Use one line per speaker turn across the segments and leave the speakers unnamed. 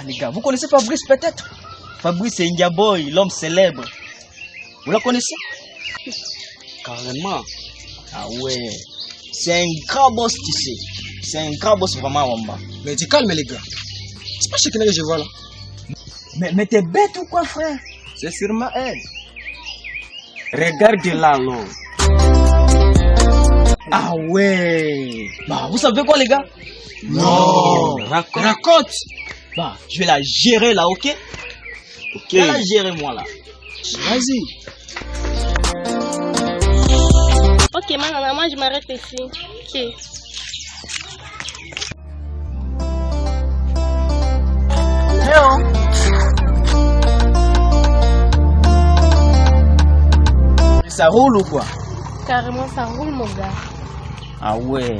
Ah, les gars, vous connaissez Fabrice peut-être? Fabrice Boy, l'homme célèbre. Vous la connaissez?
Carrément.
Ah ouais. C'est un grand boss, tu sais. C'est un grand boss vraiment, Wamba.
Mais tu calmes les gars. C'est pas Chekina que je vois là.
Mais, mais t'es bête ou quoi, frère?
C'est sûrement elle. Regarde là, l'eau.
Ah ouais. Bah, vous savez quoi, les gars?
Non.
Raconte.
Raconte.
Bah, je vais la gérer là, ok?
Ok.
Je vais la gérer, moi, là.
Vas-y.
Ok, maintenant, moi, je m'arrête ici. Ok.
Ça roule ou quoi?
Carrément, ça roule, mon gars.
Ah ouais.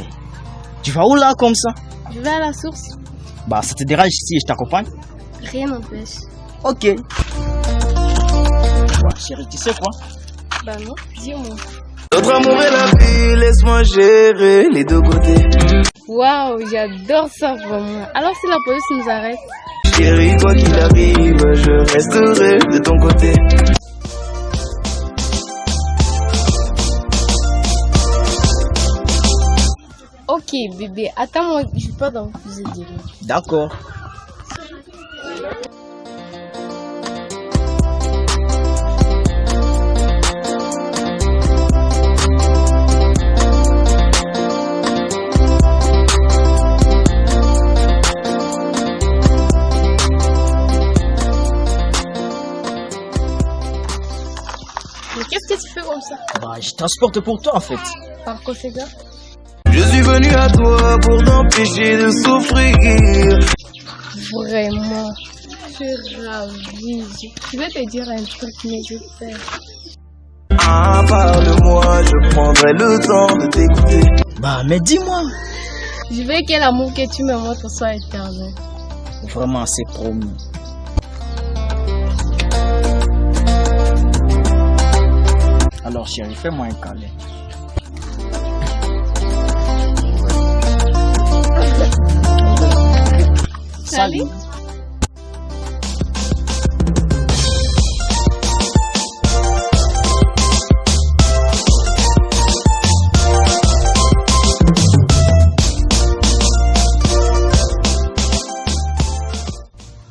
Tu vas où là comme ça?
Je vais à la source.
Bah, ça te dérange si je t'accompagne
Rien n'empêche.
Ok. Bah, chérie, tu sais quoi?
Bah non, dis-moi.
Notre amour est la vie, laisse-moi gérer les deux côtés.
Waouh, j'adore ça vraiment. Alors si la police nous arrête
Chérie, quoi qu'il arrive, je resterai de ton côté.
Ok, bébé, attends-moi, je pas dans de lui.
D'accord.
Mais qu'est-ce que tu fais comme ça?
Bah, je transporte pour toi en fait.
Par conséquent
Je suis venu à toi pour t'empêcher de souffrir.
Vraiment, je suis ravie. Je vais te dire un truc, mais je faire.
Ah, parle-moi, je prendrai le temps de t'écouter.
Bah, mais dis-moi.
Je veux que l'amour que tu me montres soit éternel.
Vraiment, c'est promis. Alors, chérie, fais-moi un câlin.
Salut.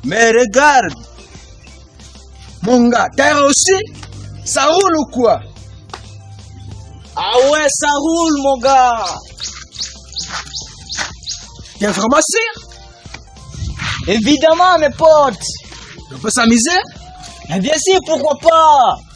Mais regarde. Mon gars, t'as aussi Ça roule ou quoi?
Ah ouais, ça roule, mon gars.
T'es vraiment sûr
Évidemment, mes potes.
On peut s'amuser?
Mais bien sûr, pourquoi pas?